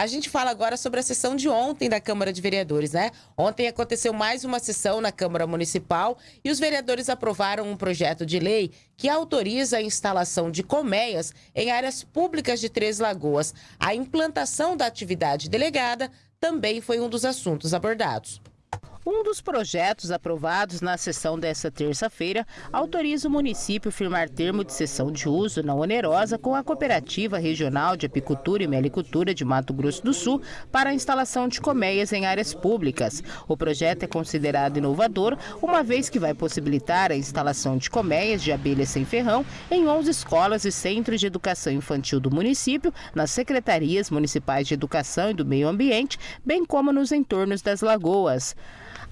A gente fala agora sobre a sessão de ontem da Câmara de Vereadores, né? Ontem aconteceu mais uma sessão na Câmara Municipal e os vereadores aprovaram um projeto de lei que autoriza a instalação de colmeias em áreas públicas de Três Lagoas. A implantação da atividade delegada também foi um dos assuntos abordados. Um dos projetos aprovados na sessão desta terça-feira autoriza o município firmar termo de cessão de uso não onerosa com a Cooperativa Regional de Apicultura e Melicultura de Mato Grosso do Sul para a instalação de colmeias em áreas públicas. O projeto é considerado inovador, uma vez que vai possibilitar a instalação de colmeias de abelhas sem ferrão em 11 escolas e centros de educação infantil do município, nas secretarias municipais de educação e do meio ambiente, bem como nos entornos das lagoas.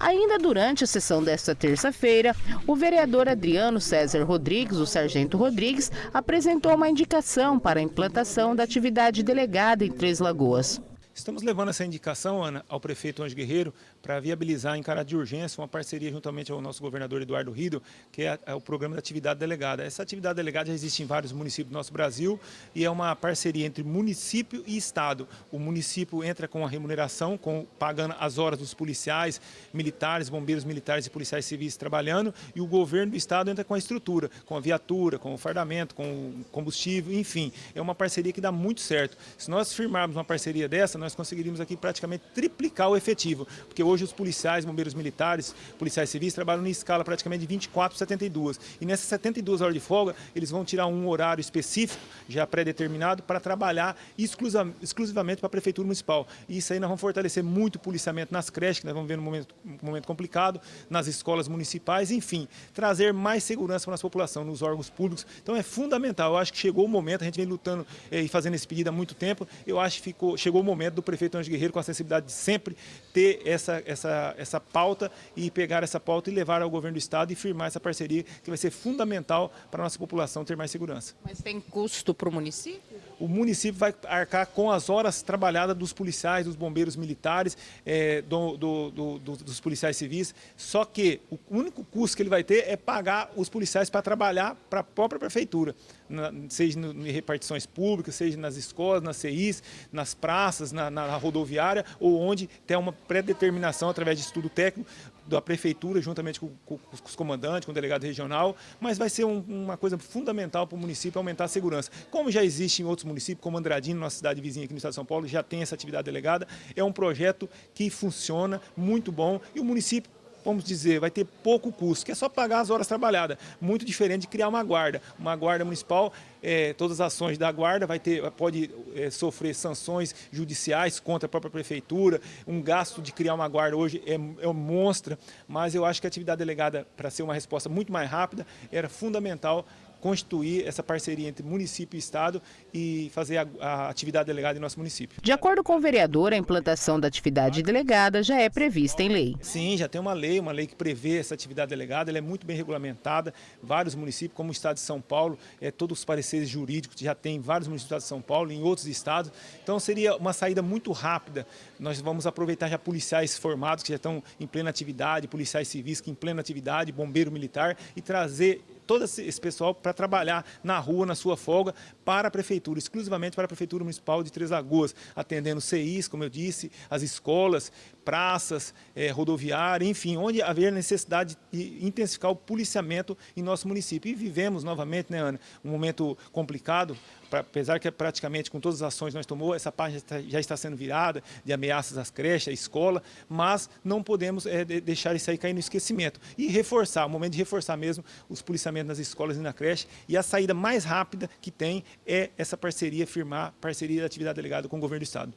Ainda durante a sessão desta terça-feira, o vereador Adriano César Rodrigues, o Sargento Rodrigues, apresentou uma indicação para a implantação da atividade delegada em Três Lagoas. Estamos levando essa indicação, Ana, ao prefeito Anjo Guerreiro para viabilizar em caráter de urgência uma parceria juntamente ao nosso governador Eduardo Rido, que é, é o programa da atividade delegada. Essa atividade delegada já existe em vários municípios do nosso Brasil e é uma parceria entre município e Estado. O município entra com a remuneração, com, pagando as horas dos policiais, militares, bombeiros militares e policiais civis trabalhando e o governo do Estado entra com a estrutura, com a viatura, com o fardamento, com o combustível, enfim. É uma parceria que dá muito certo. Se nós firmarmos uma parceria dessa, nós nós conseguiríamos aqui praticamente triplicar o efetivo, porque hoje os policiais, bombeiros militares, policiais civis trabalham em escala praticamente de 24 para 72. E nessas 72 horas de folga, eles vão tirar um horário específico, já pré-determinado, para trabalhar exclusivamente para a Prefeitura Municipal. E isso aí nós vamos fortalecer muito o policiamento nas creches, que nós vamos ver num momento, um momento complicado, nas escolas municipais, enfim, trazer mais segurança para a nossa população, nos órgãos públicos. Então é fundamental, eu acho que chegou o momento, a gente vem lutando eh, e fazendo esse pedido há muito tempo, eu acho que ficou, chegou o momento do prefeito Anjo Guerreiro com a sensibilidade de sempre ter essa, essa, essa pauta e pegar essa pauta e levar ao governo do estado e firmar essa parceria que vai ser fundamental para a nossa população ter mais segurança. Mas tem custo para o município? O município vai arcar com as horas trabalhadas dos policiais, dos bombeiros militares, é, do, do, do, dos policiais civis, só que o único custo que ele vai ter é pagar os policiais para trabalhar para a própria prefeitura, na, seja em repartições públicas, seja nas escolas, nas CIs, nas praças, na, na rodoviária, ou onde tem uma pré-determinação através de estudo técnico da prefeitura, juntamente com, com, com, os comandantes, com o delegado regional, mas vai ser um, uma coisa fundamental para o município aumentar a segurança. Como já existe em outros municípios, como Andradino, nossa cidade vizinha aqui no estado de São Paulo, já tem essa atividade delegada, é um projeto que funciona muito bom e o município vamos dizer, vai ter pouco custo, que é só pagar as horas trabalhadas. Muito diferente de criar uma guarda. Uma guarda municipal, é, todas as ações da guarda vai ter, pode é, sofrer sanções judiciais contra a própria prefeitura. Um gasto de criar uma guarda hoje é, é monstra, mas eu acho que a atividade delegada, para ser uma resposta muito mais rápida, era fundamental constituir essa parceria entre município e Estado e fazer a, a, atividade delegada em nosso município. De acordo com o vereador, a implantação da atividade delegada já é prevista em lei. Sim, já tem uma lei, uma lei que prevê essa atividade delegada, ela é muito bem regulamentada, vários municípios, como o Estado de São Paulo, é, todos os pareceres jurídicos já tem vários municípios do Estado de São Paulo, em outros estados, então seria uma saída muito rápida, nós vamos aproveitar já policiais formados que já estão em plena atividade, policiais civis que em plena atividade, bombeiro militar e trazer todo esse pessoal para trabalhar na rua, na sua folga, para a Prefeitura, exclusivamente para a Prefeitura Municipal de Três Lagoas, atendendo CIs, como eu disse, as escolas, praças, é, rodoviária, enfim, onde haver necessidade de intensificar o policiamento em nosso município. E vivemos novamente, né, Ana, um momento complicado, pra, apesar que praticamente com todas as ações que nós tomou, essa página já está, já está sendo virada, de ameaças às creches, à escola, mas não podemos é, deixar isso aí cair no esquecimento. E reforçar, o momento de reforçar mesmo os policiamentos nas escolas e na creche, e a saída mais rápida que tem é essa parceria, firmar parceria da atividade delegada com o governo do Estado.